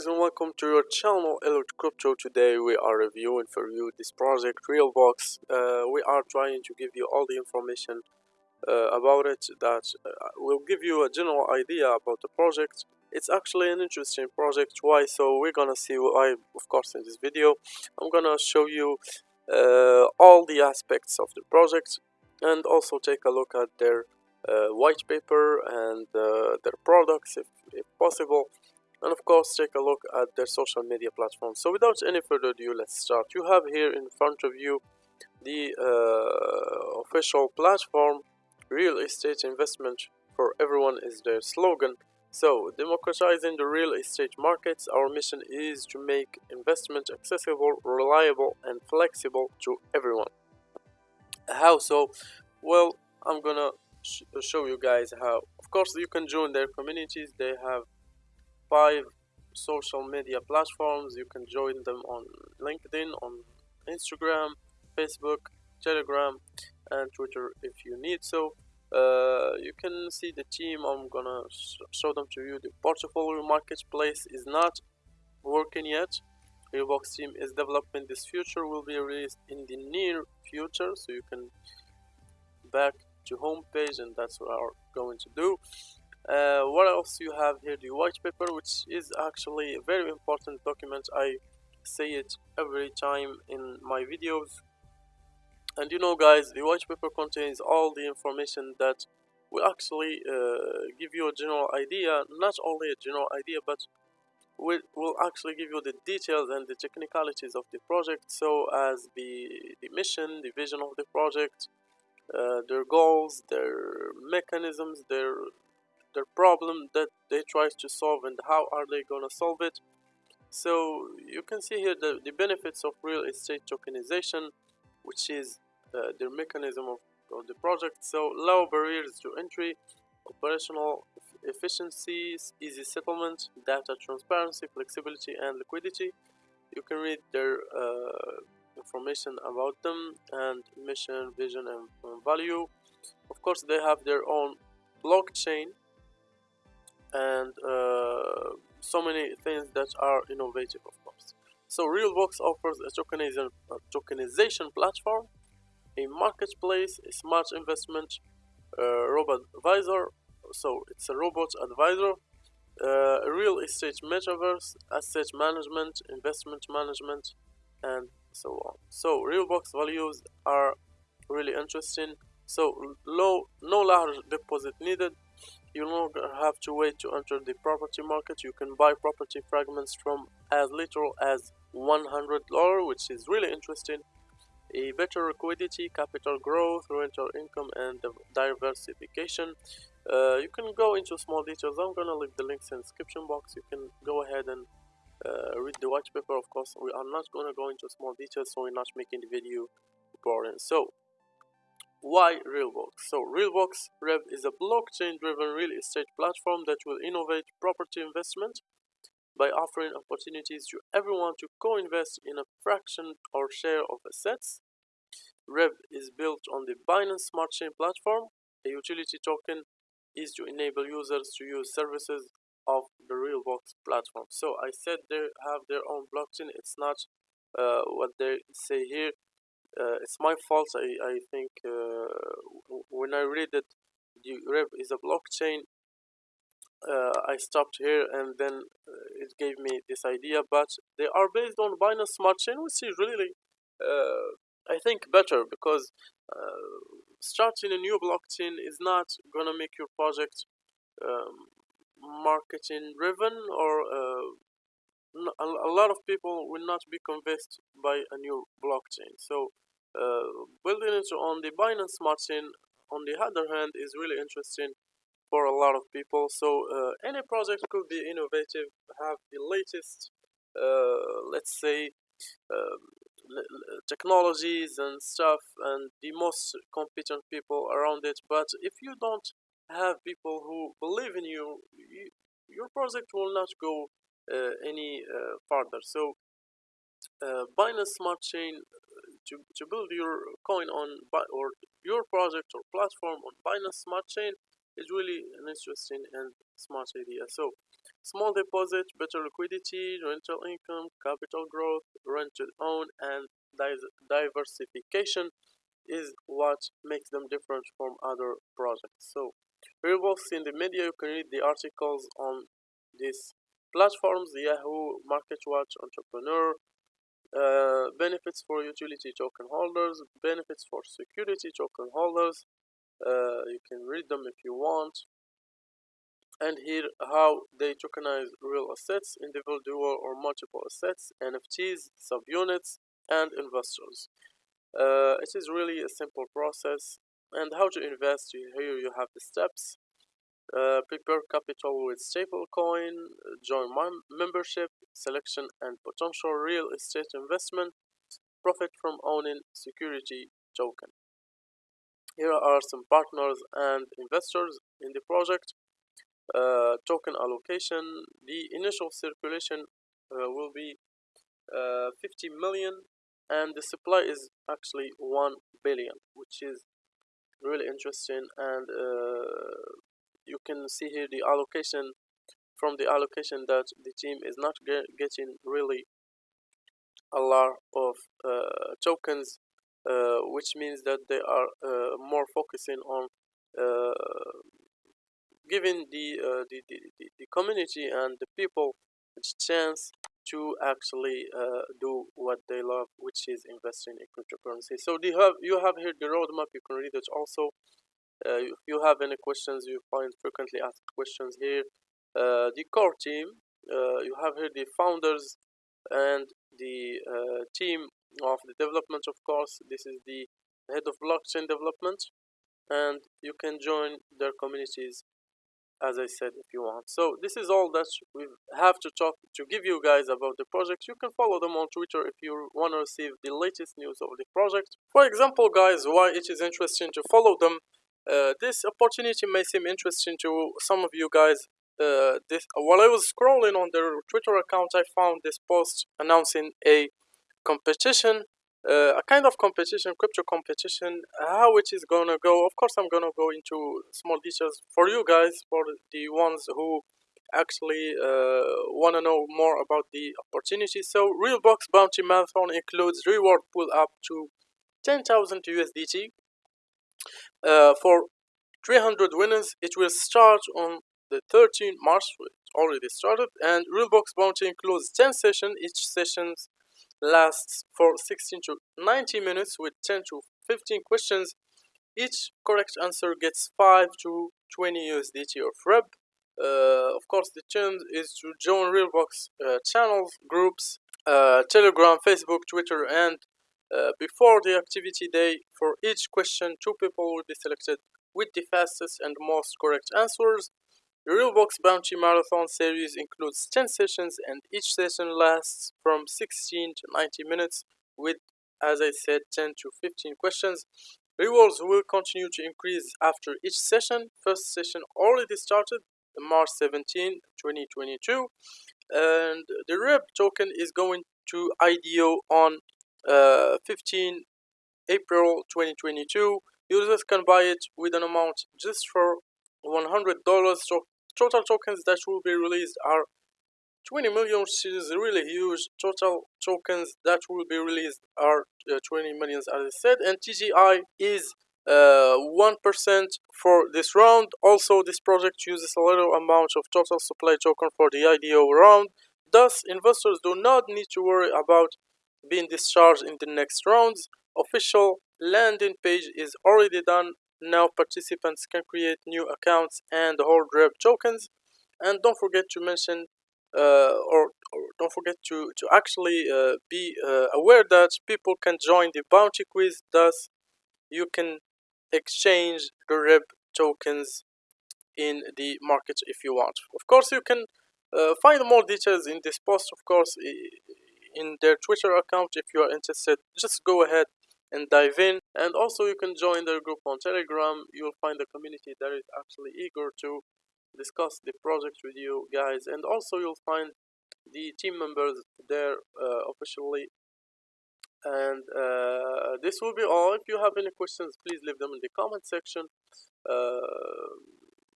guys and welcome to your channel Elliot Crypto. Today we are reviewing for you this project Realbox. Uh, we are trying to give you all the information uh, about it that uh, will give you a general idea about the project. It's actually an interesting project. Why? So we're gonna see why, of course, in this video. I'm gonna show you uh, all the aspects of the project and also take a look at their uh, white paper and uh, their products if, if possible and of course take a look at their social media platforms so without any further ado let's start. You have here in front of you the uh, official platform real estate investment for everyone is their slogan. So democratizing the real estate markets our mission is to make investment accessible reliable and flexible to everyone. How so? Well i'm gonna sh show you guys how. Of course you can join their communities. They have five social media platforms. You can join them on linkedin on instagram facebook telegram and twitter if you need. So uh, you can see the team. I'm gonna sh show them to you. The portfolio marketplace is not working yet. Realbox team is developing this future will be released in the near future. So you can back to home page and that's what we're going to do uh, what else you have here? The white paper which is actually a very important document. I say it every time in my videos. And you know guys the white paper contains all the information that will actually uh, give you a general idea. Not only a general idea but will, will actually give you the details and the technicalities of the project. So as the, the mission the vision of the project uh, their goals their mechanisms their their problem that they try to solve and how are they gonna solve it. So you can see here the, the benefits of real estate tokenization which is uh, their mechanism of, of the project. So low barriers to entry operational efficiencies easy settlement data transparency flexibility and liquidity. You can read their uh, information about them and mission vision and, and value. Of course they have their own blockchain and uh, so many things that are innovative of course. So realbox offers a tokenization, a tokenization platform a marketplace a smart investment uh, robot advisor. So it's a robot advisor uh, real estate metaverse asset management investment management and so on. So realbox values are really interesting. So low no large deposit needed you no longer have to wait to enter the property market. You can buy property fragments from as little as $100 which is really interesting. A better liquidity capital growth rental income and diversification. Uh, you can go into small details. I'm gonna leave the links in the description box. You can go ahead and uh, read the white paper. Of course we are not gonna go into small details so we're not making the video boring. So why Realbox? So Realbox Rev is a blockchain-driven real estate platform that will innovate property investment by offering opportunities to everyone to co-invest in a fraction or share of assets. Rev is built on the Binance Smart Chain platform. A utility token is to enable users to use services of the Realbox platform. So I said they have their own blockchain. It's not uh, what they say here uh, it's my fault. I, I think uh, when I read that the Rev is a blockchain, uh, I stopped here and then uh, it gave me this idea. But they are based on Binance Smart Chain, which is really, uh, I think, better because uh, starting a new blockchain is not gonna make your project um, marketing driven or a lot of people will not be convinced by a new blockchain. So uh, building it on the Binance Smart Chain, on the other hand, is really interesting for a lot of people. So uh, any project could be innovative, have the latest, uh, let's say, um, technologies and stuff, and the most competent people around it. But if you don't have people who believe in you, you your project will not go uh, any uh, further. So uh, Binance Smart Chain to, to build your coin on or your project or platform on Binance Smart Chain is really an interesting and smart idea. So small deposit, better liquidity, rental income, capital growth, rent to own, and diversification is what makes them different from other projects. So Realbox in the media, you can read the articles on these platforms, Yahoo, MarketWatch, Entrepreneur, uh, benefits for utility token holders, benefits for security token holders. Uh, you can read them if you want. And here how they tokenize real assets, individual or multiple assets, NFTs, subunits, and investors. Uh, it is really a simple process. And how to invest, here you have the steps. Uh, prepare capital with stablecoin, join membership, selection and potential real estate investment, profit from owning security token. Here are some partners and investors in the project. Uh, token allocation, the initial circulation uh, will be uh, 50 million and the supply is actually 1 billion which is really interesting and uh, you can see here the allocation from the allocation that the team is not get, getting really a lot of uh, tokens uh, which means that they are uh, more focusing on uh, giving the, uh, the, the, the, community and the people a chance to actually uh, do what they love which is investing in cryptocurrency. So you have you have here the roadmap. You can read it also if you have any questions you find frequently asked questions here uh, the core team uh, you have here the founders and the uh, team of the development of course this is the head of blockchain development and you can join their communities as I said if you want. So this is all that we have to talk to give you guys about the project. You can follow them on Twitter if you want to receive the latest news of the project. For example guys, why it is interesting to follow them. Uh, this opportunity may seem interesting to some of you guys. Uh, this while I was scrolling on their Twitter account, I found this post announcing a competition uh, a kind of competition, crypto competition, how it is gonna go. Of course, I'm gonna go into small details for you guys, for the ones who actually uh, want to know more about the opportunity. So, Realbox Bounty Marathon includes reward pull up to 10,000 USDT. Uh, for 300 winners, it will start on the 13th March. It already started, and Realbox Bounty includes 10 sessions. Each sessions lasts for 16 to 90 minutes with 10 to 15 questions. Each correct answer gets 5 to 20 USDT of REB. Uh, of course, the challenge is to join Realbox uh, channels, groups, uh, Telegram, Facebook, Twitter, and uh, before the activity day, for each question, two people will be selected with the fastest and most correct answers. The Realbox Bounty Marathon series includes 10 sessions and each session lasts from 16 to 90 minutes with, as I said, 10 to 15 questions. Rewards will continue to increase after each session. First session already started March 17, 2022 and the REB token is going to IDO on uh, 15 April 2022. Users can buy it with an amount just for $100 so total tokens that will be released are 20 million which is really huge. Total tokens that will be released are uh, 20 millions as I said and TGI is uh, 1% uh, for this round. Also this project uses a little amount of total supply token for the IDO round. Thus investors do not need to worry about being discharged in the next rounds official landing page is already done now participants can create new accounts and hold REB tokens. And don't forget to mention uh, or, or, don't forget to, to actually uh, be uh, aware that people can join the bounty quiz. Thus, you can exchange the REB tokens in the market if you want. Of course, you can uh, find more details in this post, of course, in their Twitter account if you are interested. Just go ahead and dive in. And also you can join their group on telegram. You'll find a community that is actually eager to discuss the project with you guys. And also you'll find the team members there uh, officially. And uh, this will be all. If you have any questions please leave them in the comment section. Uh,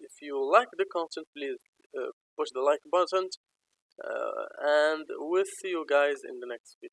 if you like the content please uh, push the like button uh, and we'll see you guys in the next video